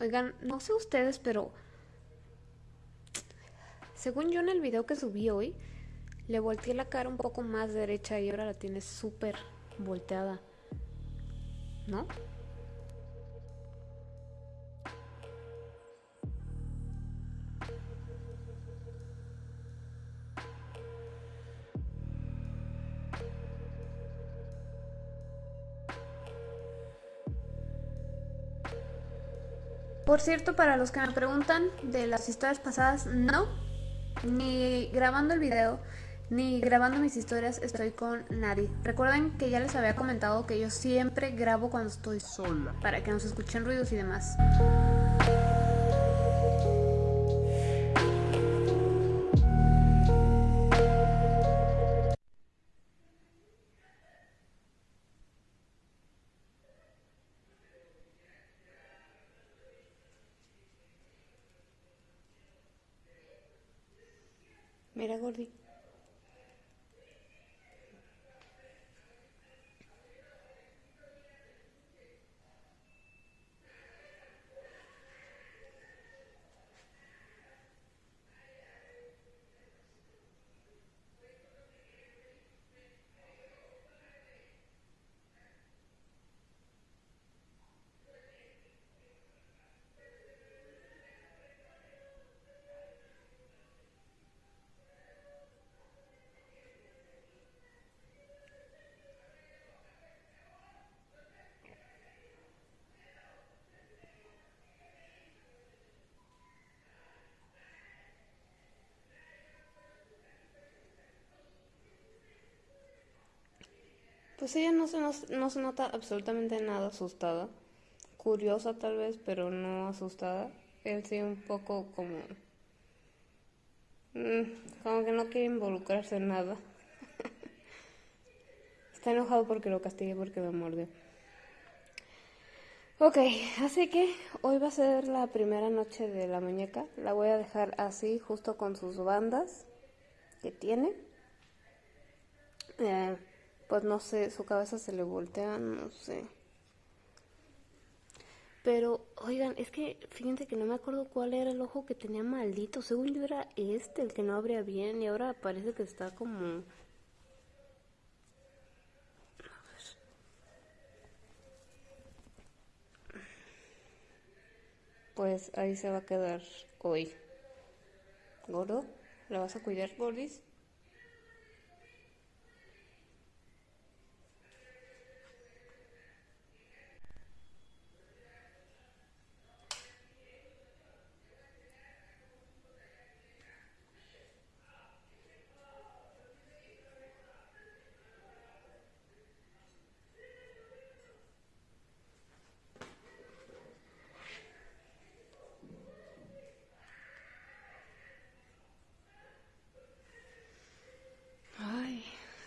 Oigan, no sé ustedes, pero según yo en el video que subí hoy, le volteé la cara un poco más derecha y ahora la tiene súper volteada. ¿No? Por cierto, para los que me preguntan de las historias pasadas, no, ni grabando el video, ni grabando mis historias estoy con nadie. Recuerden que ya les había comentado que yo siempre grabo cuando estoy sola, para que no se escuchen ruidos y demás. Mira, Gordi. Pues ella no se, no, se nota absolutamente nada asustada. Curiosa tal vez, pero no asustada. Él sí un poco como... Mm, como que no quiere involucrarse en nada. Está enojado porque lo castigué porque me mordió. Ok, así que hoy va a ser la primera noche de la muñeca. La voy a dejar así, justo con sus bandas que tiene. Eh, pues no sé, su cabeza se le voltea, no sé. Pero, oigan, es que fíjense que no me acuerdo cuál era el ojo que tenía maldito. Según yo era este, el que no abría bien, y ahora parece que está como... Pues ahí se va a quedar hoy. ¿Gordo? ¿La vas a cuidar, Boris?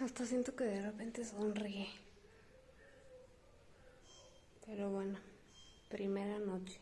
Hasta siento que de repente sonríe. Pero bueno, primera noche.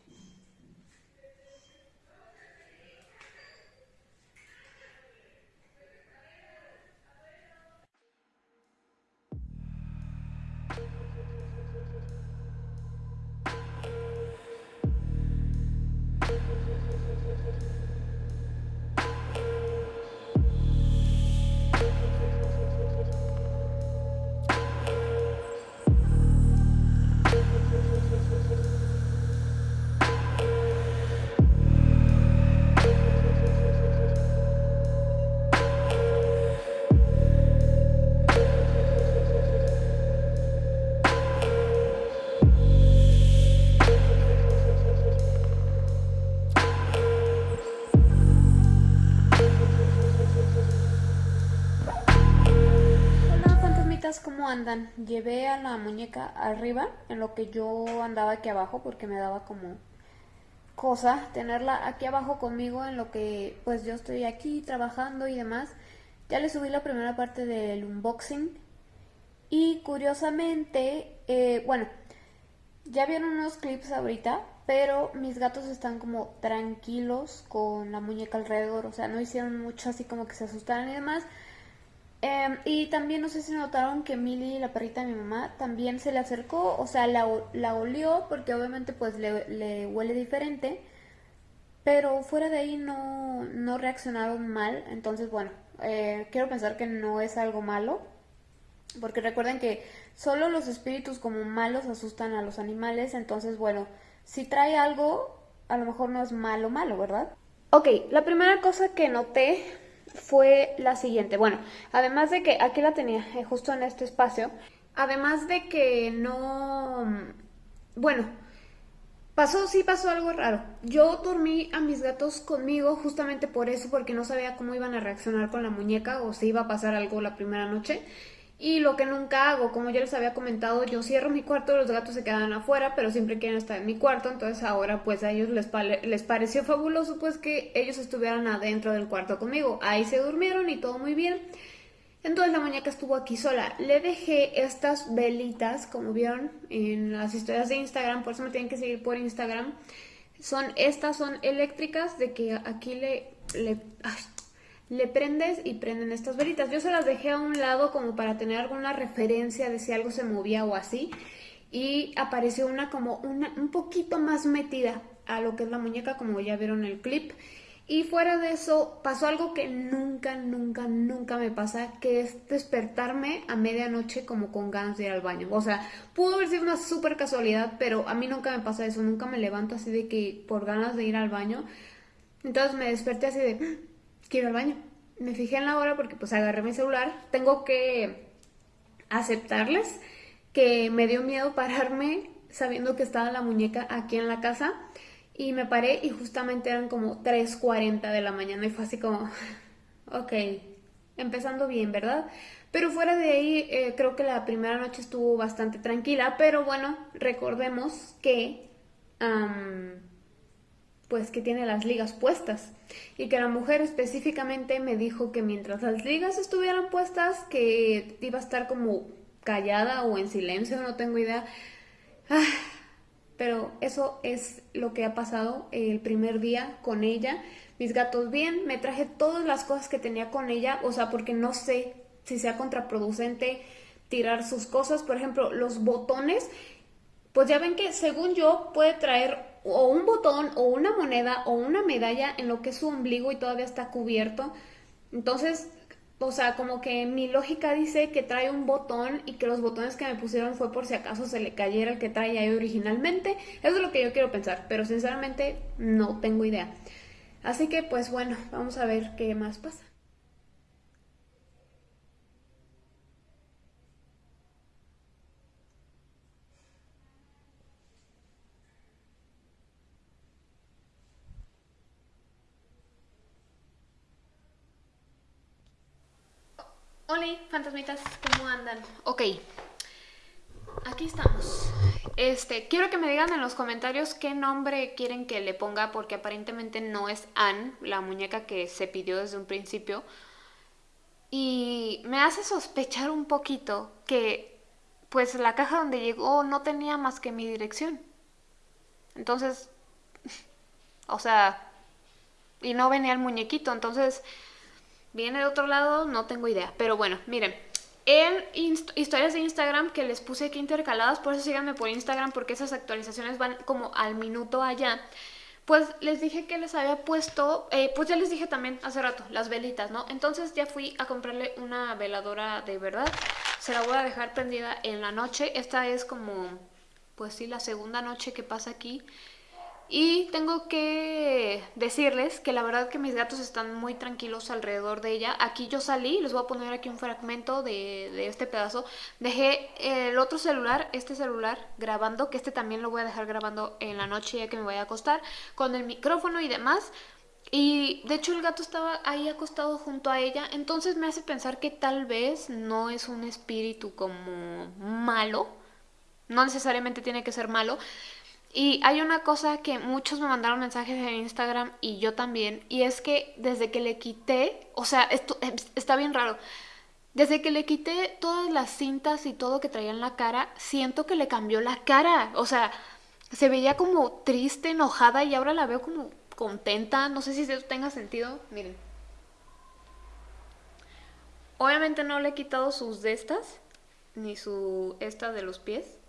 ¿Cómo andan? Llevé a la muñeca arriba, en lo que yo andaba aquí abajo, porque me daba como cosa tenerla aquí abajo conmigo, en lo que pues yo estoy aquí trabajando y demás. Ya le subí la primera parte del unboxing. Y curiosamente, eh, bueno, ya vieron unos clips ahorita, pero mis gatos están como tranquilos con la muñeca alrededor, o sea, no hicieron mucho así como que se asustaran y demás. Em, y también no sé si notaron que Milly, la perrita de mi mamá, también se le acercó, o sea, la, la olió porque obviamente pues le, le, huele diferente, pero fuera de ahí no, no reaccionaron mal, entonces bueno, eh, quiero pensar que no es algo malo, porque recuerden que solo los espíritus como malos asustan a los animales, entonces bueno, si trae algo, a lo mejor no es malo malo, ¿verdad? Ok, la primera cosa que noté fue la siguiente. Bueno, además de que aquí la tenía eh, justo en este espacio, además de que no... Bueno, pasó, sí pasó algo raro. Yo dormí a mis gatos conmigo justamente por eso, porque no sabía cómo iban a reaccionar con la muñeca o si iba a pasar algo la primera noche. Y lo que nunca hago, como ya les había comentado, yo cierro mi cuarto, los gatos se quedan afuera, pero siempre quieren estar en mi cuarto, entonces ahora pues a ellos les, les pareció fabuloso pues que ellos estuvieran adentro del cuarto conmigo. Ahí se durmieron y todo muy bien. Entonces la muñeca estuvo aquí sola. Le dejé estas velitas, como vieron en las historias de Instagram, por eso me tienen que seguir por Instagram. Son, estas son eléctricas, de que aquí le, le le prendes y prenden estas velitas. Yo se las dejé a un lado como para tener alguna referencia de si algo se movía o así. Y apareció una como una, un poquito más metida a lo que es la muñeca, como ya vieron el clip. Y fuera de eso, pasó algo que nunca, nunca, nunca me pasa, que es despertarme a medianoche como con ganas de ir al baño. O sea, pudo haber sido una súper casualidad, pero a mí nunca me pasa eso, nunca me levanto así de que por ganas de ir al baño. Entonces me desperté así de, quiero al baño. Me fijé en la hora porque pues agarré mi celular. Tengo que aceptarles que me dio miedo pararme sabiendo que estaba la muñeca aquí en la casa. Y me paré y justamente eran como 3.40 de la mañana y fue así como, ok, empezando bien, ¿verdad? Pero fuera de ahí, eh, creo que la primera noche estuvo bastante tranquila, pero bueno, recordemos que pues que tiene las ligas puestas y que la mujer específicamente me dijo que mientras las ligas estuvieran puestas que iba a estar como callada o en silencio, no tengo idea. Ah, pero eso es lo que ha pasado el primer día con ella. Mis gatos bien, me traje todas las cosas que tenía con ella, o sea, porque no sé si sea contraproducente tirar sus cosas, por ejemplo, los botones, pues ya ven que según yo puede traer o un botón o una moneda o una medalla en lo que es su ombligo y todavía está cubierto. Entonces, o sea, como que mi lógica dice que trae un botón y que los botones que me pusieron fue por si acaso se le cayera el que trae ahí originalmente. Eso es lo que yo quiero pensar, pero sinceramente no tengo idea. Así que pues bueno, vamos a ver qué más pasa. Fantasmitas, ¿cómo andan? Ok, aquí estamos. Este, quiero que me digan en los comentarios qué nombre quieren que le ponga, porque aparentemente no es Anne, la muñeca que se pidió desde un principio. Y me hace sospechar un poquito que, pues, la caja donde llegó no tenía más que mi dirección. Entonces, o sea, y no venía el muñequito, entonces Viene de otro lado, no tengo idea. Pero bueno, miren. En historias de Instagram que les puse aquí intercaladas, por eso síganme por Instagram porque esas actualizaciones van como al minuto allá. Pues les dije que les había puesto, eh, pues ya les dije también hace rato, las velitas, ¿no? Entonces ya fui a comprarle una veladora de verdad. Se la voy a dejar prendida en la noche. Esta es como, pues sí, la segunda noche que pasa aquí. Y tengo que decirles que la verdad que mis gatos están muy tranquilos alrededor de ella. Aquí yo salí, les voy a poner aquí un fragmento de, este pedazo. Dejé el otro celular, este celular, grabando, que este también lo voy a dejar grabando en la noche ya que me vaya a acostar, con el micrófono y demás. Y de hecho el gato estaba ahí acostado junto a ella, entonces me hace pensar que tal vez no es un espíritu como malo, no necesariamente tiene que ser malo, y hay una cosa que muchos me mandaron mensajes en Instagram y yo también, y es que desde que le quité, o sea, esto está bien raro, desde que le quité todas las cintas y todo que traía en la cara, siento que le cambió la cara, o sea, se veía como triste, enojada y ahora la veo como contenta, no sé si eso tenga sentido, miren. Obviamente no le he quitado sus de estas, ni su esta de los pies.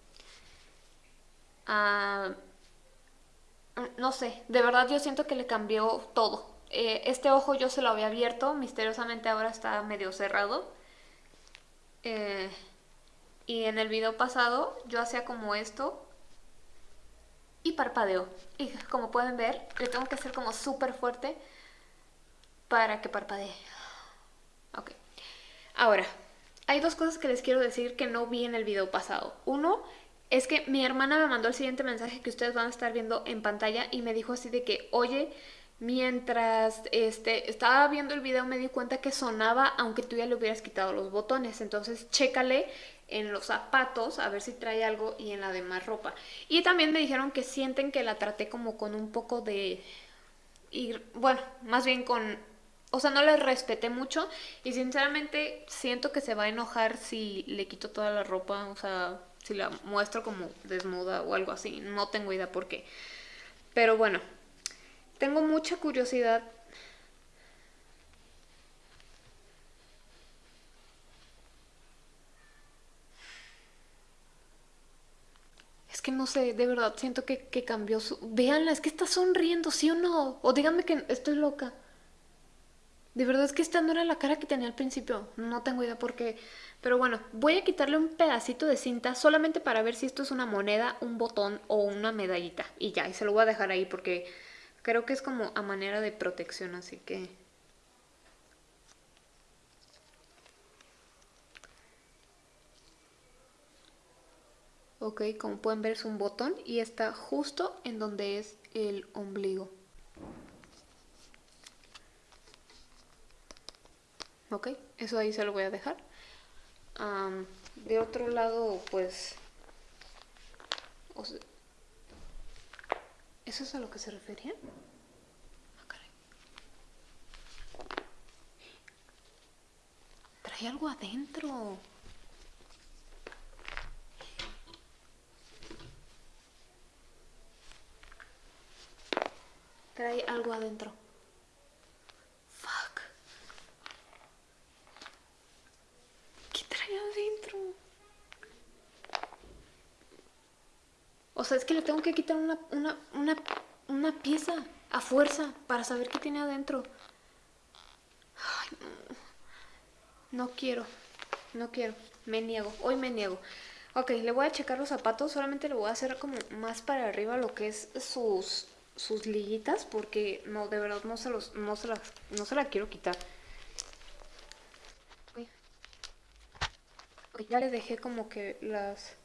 Ah, no sé, de verdad yo siento que le cambió todo. Eh, este ojo yo se lo había abierto, misteriosamente ahora está medio cerrado. Eh, y en el video pasado yo hacía como esto y parpadeo. Y como pueden ver, le tengo que hacer como súper fuerte para que parpadee. Ok. Ahora, hay dos cosas que les quiero decir que no vi en el video pasado. Uno es que mi hermana me mandó el siguiente mensaje que ustedes van a estar viendo en pantalla y me dijo así de que, oye, mientras este, estaba viendo el video me di cuenta que sonaba aunque tú ya le hubieras quitado los botones. Entonces, chécale en los zapatos a ver si trae algo y en la demás ropa. Y también me dijeron que sienten que la traté como con un poco de... Y, bueno, más bien con o sea, no le respeté mucho y sinceramente siento que se va a enojar si le quito toda la ropa, o sea, si la muestro como desnuda o algo así. No tengo idea por qué. Pero bueno, tengo mucha curiosidad. Es que no sé, de verdad, siento que, que cambió su... Véanla, es que está sonriendo, ¿sí o no? O díganme que estoy loca. De verdad es que esta no era la cara que tenía al principio. No tengo idea por qué. Pero bueno, voy a quitarle un pedacito de cinta solamente para ver si esto es una moneda, un botón o una medallita. Y ya, y se lo voy a dejar ahí porque creo que es como a manera de protección, así que... Ok, como pueden ver es un botón y está justo en donde es el ombligo. Ok, eso ahí se lo voy a dejar. de otro lado, pues... ¿Eso es a lo que se refería? Ah, Trae algo adentro. Trae algo adentro. O sea, es que le tengo que quitar una, una, pieza a fuerza para saber qué tiene adentro. Ay, no. quiero, no quiero, me niego, hoy me niego. Ok, le voy a checar los zapatos, solamente le voy a hacer como más para arriba lo que es sus, sus liguitas, porque no, de verdad no se, los, no se, las, no se la quiero quitar. ya le dejé como que las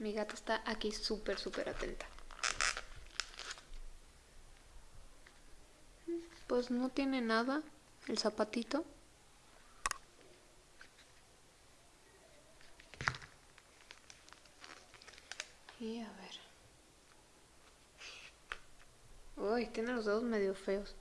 Mi gata está aquí súper, súper atenta. Pues no tiene nada el zapatito. Y a ver. Uy, tiene los dedos medio feos.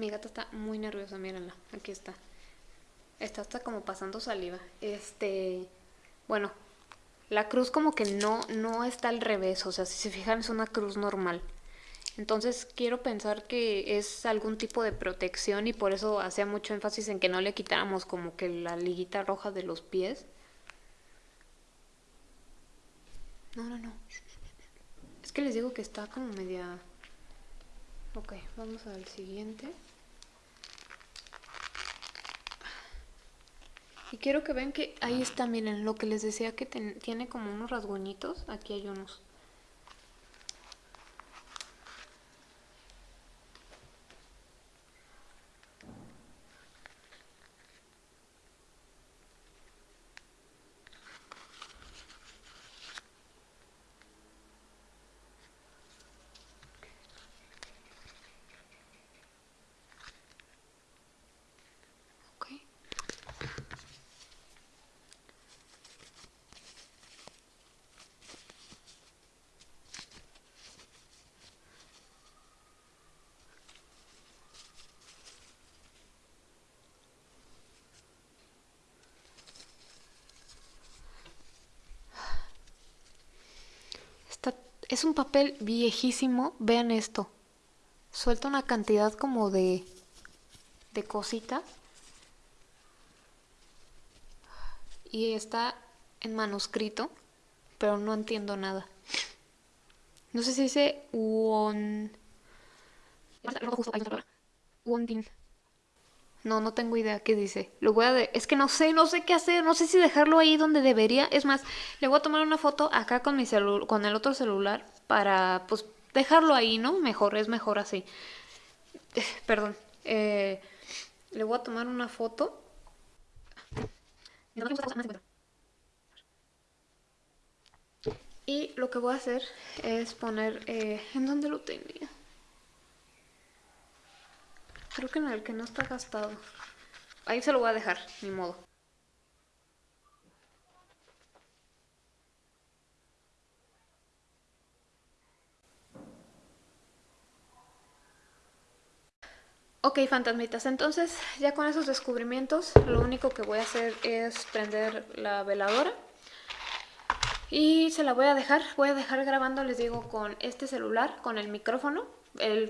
Mi gata está muy nerviosa, mírenla, aquí está. Está hasta como pasando saliva. Este, bueno, la cruz como que no, no está al revés, o sea, si se fijan es una cruz normal. Entonces quiero pensar que es algún tipo de protección y por eso hacía mucho énfasis en que no le quitáramos como que la liguita roja de los pies. No, no, no. Es que les digo que está como media... Ok, vamos al siguiente. Y quiero que vean que ahí está, miren, lo que les decía que tiene como unos rasguñitos. Aquí hay unos. Es un papel viejísimo. Vean esto. Suelta una cantidad como de... de cositas. Y está en manuscrito, pero no entiendo nada. No sé si dice Won... No, no tengo idea qué dice. Lo voy a de... Es que no sé, no sé qué hacer. No sé si dejarlo ahí donde debería. Es más, le voy a tomar una foto acá con mi celu... con el otro celular para, pues, dejarlo ahí, ¿no? Mejor, es mejor así. perdón. Eh, le voy a tomar una foto. Y lo que voy a hacer es poner... Eh, ¿En dónde lo tenía? Creo que en el que no está gastado. Ahí se lo voy a dejar, ni modo. Ok, fantasmitas, entonces ya con esos descubrimientos lo único que voy a hacer es prender la veladora y se la voy a dejar, voy a dejar grabando, les digo, con este celular, con el micrófono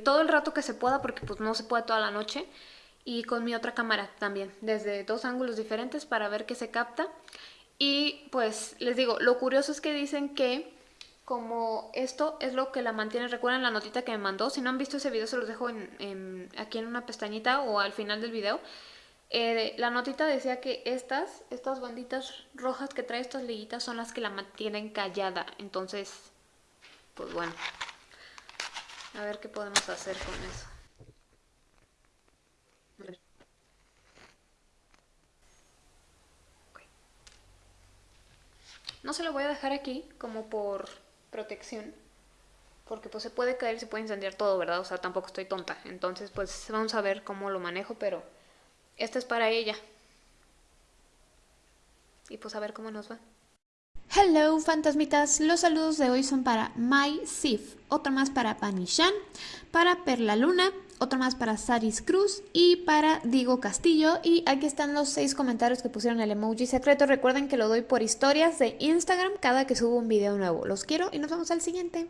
todo el rato que se pueda porque pues no se puede toda la noche y con mi otra cámara también, desde dos ángulos diferentes para ver qué se capta. Y pues les digo, lo curioso es que dicen que como esto es lo que la mantiene, recuerden la notita que me mandó, si no han visto ese video se los dejo aquí en una pestañita o al final del video. Eh, la notita decía que estas, estas banditas rojas que trae estas liguitas son las que la mantienen callada, entonces, pues bueno. A ver qué podemos hacer con eso. No se lo voy a dejar aquí como por protección. Porque pues se puede caer, se puede incendiar todo, ¿verdad? O sea, tampoco estoy tonta. Entonces pues vamos a ver cómo lo manejo, pero esta es para ella. Y pues a ver cómo nos va. Hello fantasmitas, los saludos de hoy son para My Sif, otro más para Panishan, para Perla Luna, otro más para Saris Cruz y para Digo Castillo. Y aquí están los seis comentarios que pusieron el emoji secreto. Recuerden que lo doy por historias de Instagram cada que subo un video nuevo. Los quiero y nos vemos al siguiente.